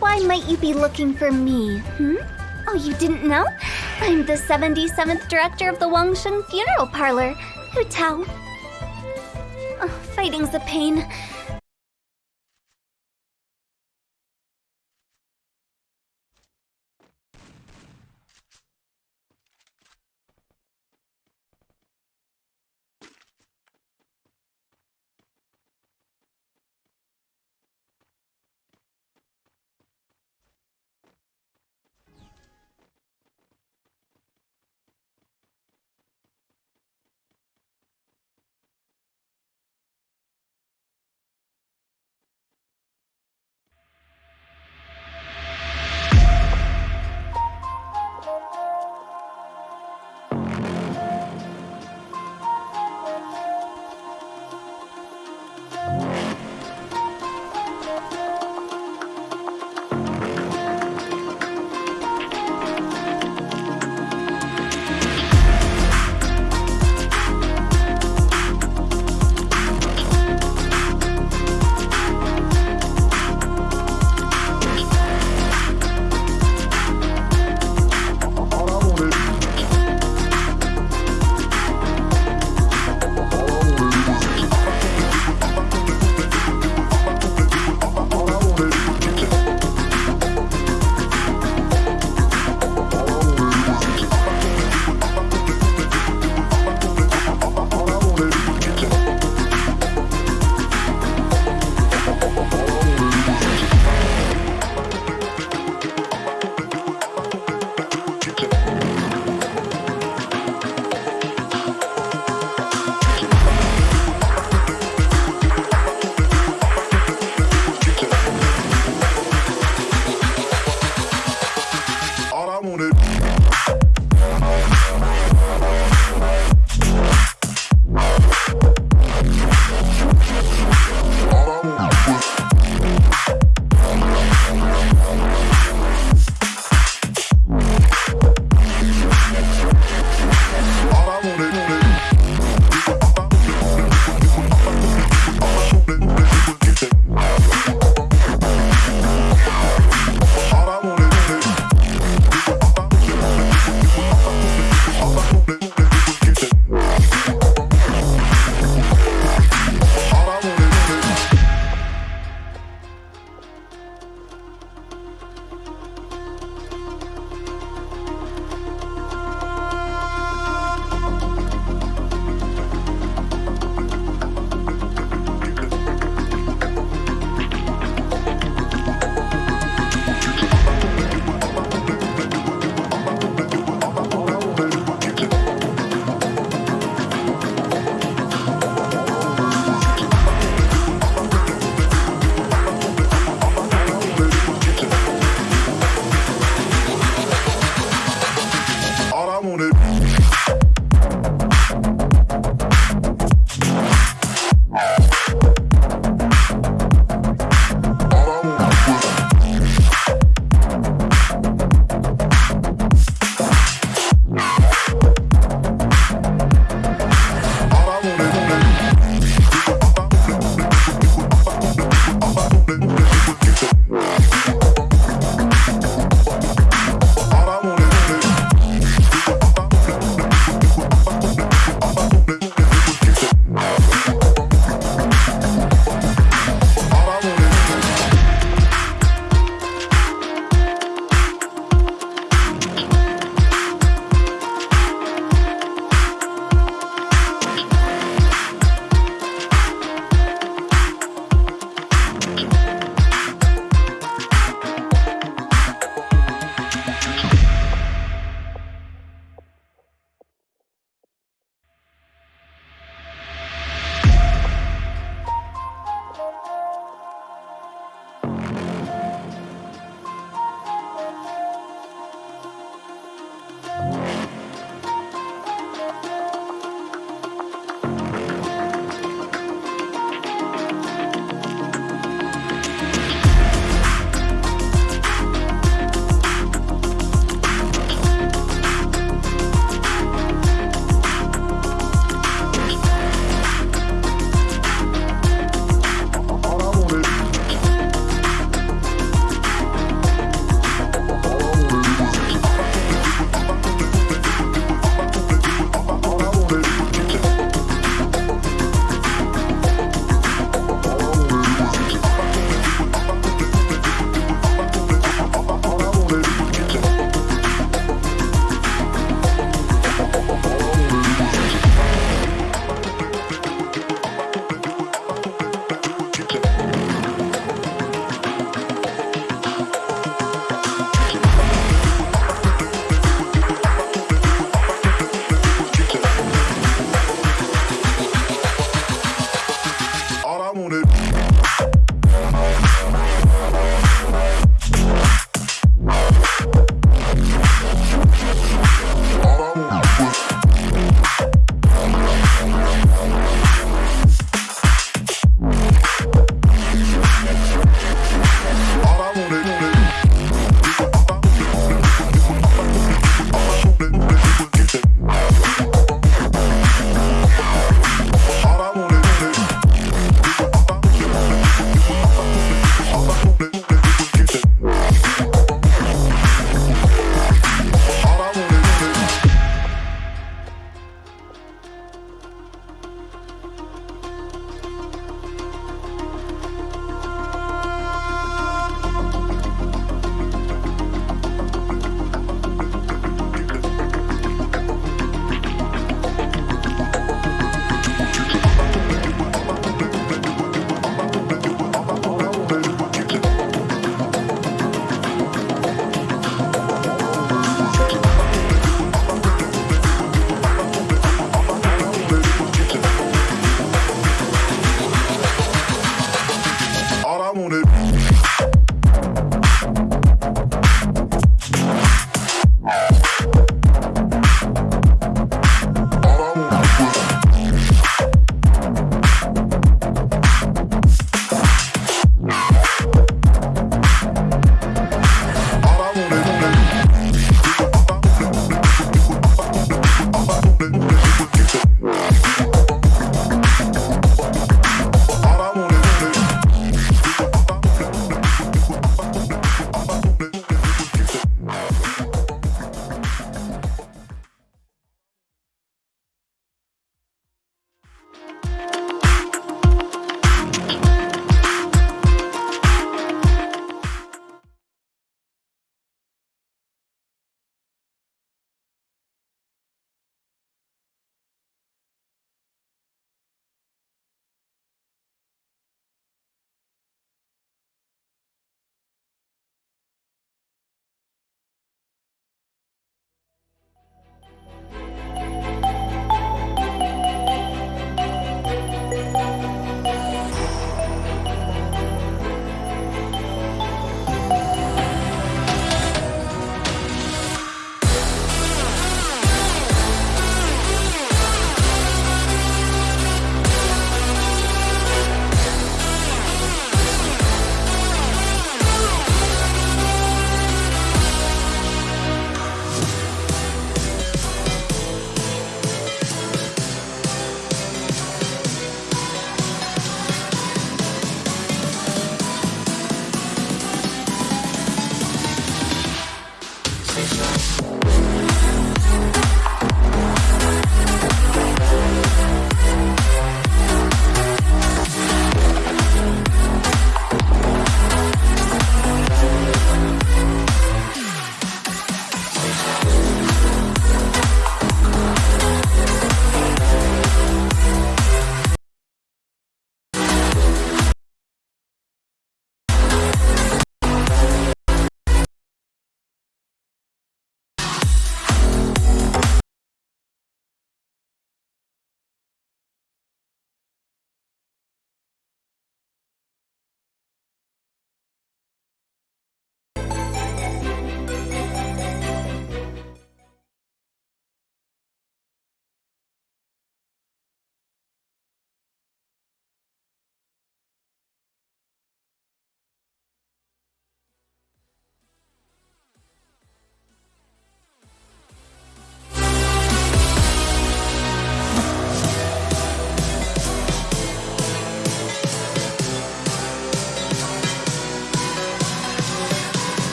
why might you be looking for me, hmm? Oh, you didn't know? I'm the 77th director of the Wangsheng Funeral Parlor. Hu Tao. Oh, fighting's a pain.